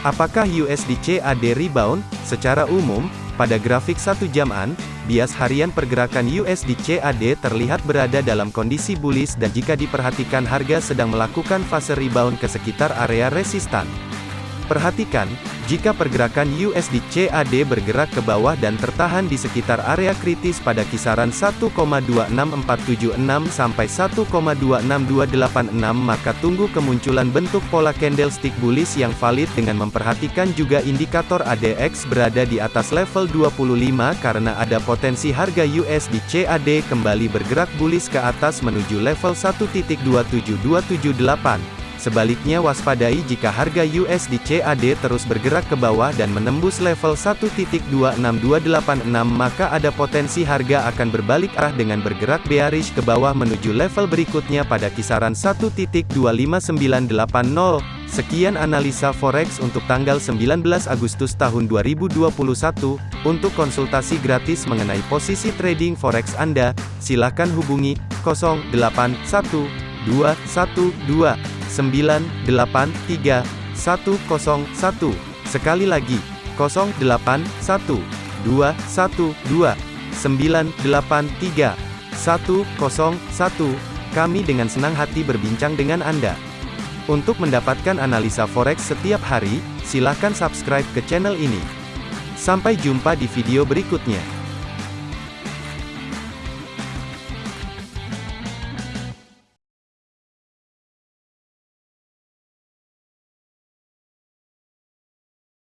Apakah USD CAD rebound? Secara umum, pada grafik satu jaman, bias harian pergerakan USD CAD terlihat berada dalam kondisi bullish dan jika diperhatikan harga sedang melakukan fase rebound ke sekitar area resistan. Perhatikan, jika pergerakan USD CAD bergerak ke bawah dan tertahan di sekitar area kritis pada kisaran 1,26476 sampai 1,26286 maka tunggu kemunculan bentuk pola candlestick bullish yang valid dengan memperhatikan juga indikator ADX berada di atas level 25 karena ada potensi harga USD CAD kembali bergerak bullish ke atas menuju level 1.27278. Sebaliknya waspadai jika harga USD CAD terus bergerak ke bawah dan menembus level 1.26286 maka ada potensi harga akan berbalik arah dengan bergerak bearish ke bawah menuju level berikutnya pada kisaran 1.25980. Sekian analisa forex untuk tanggal 19 Agustus tahun 2021. Untuk konsultasi gratis mengenai posisi trading forex Anda, silakan hubungi 081212 983 101. Sekali lagi, 081 212 983 101. Kami dengan senang hati berbincang dengan Anda. Untuk mendapatkan analisa forex setiap hari, silakan subscribe ke channel ini. Sampai jumpa di video berikutnya.